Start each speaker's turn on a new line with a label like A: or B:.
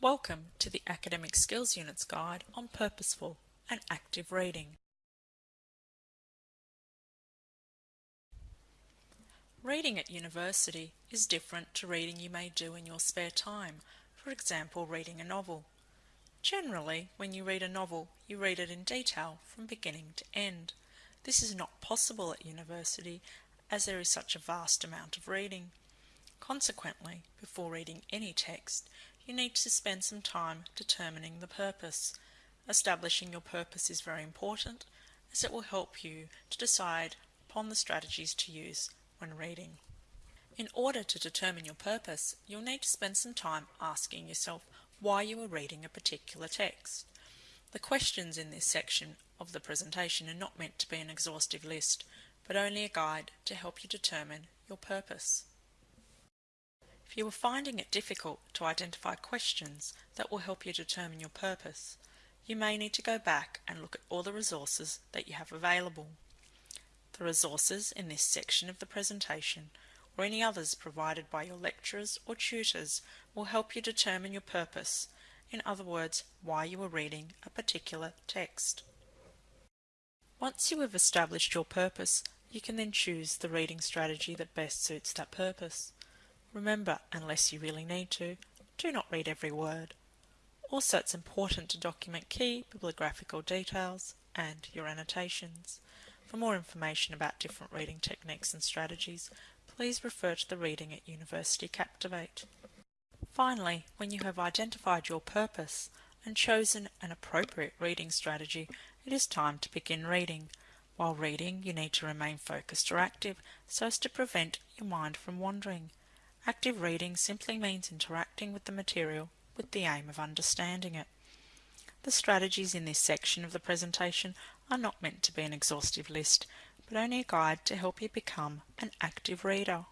A: Welcome to the Academic Skills Units Guide on Purposeful and Active Reading. Reading at university is different to reading you may do in your spare time, for example reading a novel. Generally, when you read a novel, you read it in detail from beginning to end. This is not possible at university as there is such a vast amount of reading. Consequently, before reading any text, you need to spend some time determining the purpose. Establishing your purpose is very important as it will help you to decide upon the strategies to use when reading. In order to determine your purpose, you'll need to spend some time asking yourself why you are reading a particular text. The questions in this section of the presentation are not meant to be an exhaustive list, but only a guide to help you determine your purpose. If you are finding it difficult to identify questions that will help you determine your purpose, you may need to go back and look at all the resources that you have available. The resources in this section of the presentation or any others provided by your lecturers or tutors will help you determine your purpose, in other words, why you are reading a particular text. Once you have established your purpose, you can then choose the reading strategy that best suits that purpose. Remember, unless you really need to, do not read every word. Also, it's important to document key bibliographical details and your annotations. For more information about different reading techniques and strategies, please refer to the Reading at University Captivate. Finally, when you have identified your purpose and chosen an appropriate reading strategy, it is time to begin reading. While reading, you need to remain focused or active so as to prevent your mind from wandering. Active reading simply means interacting with the material with the aim of understanding it. The strategies in this section of the presentation are not meant to be an exhaustive list, but only a guide to help you become an active reader.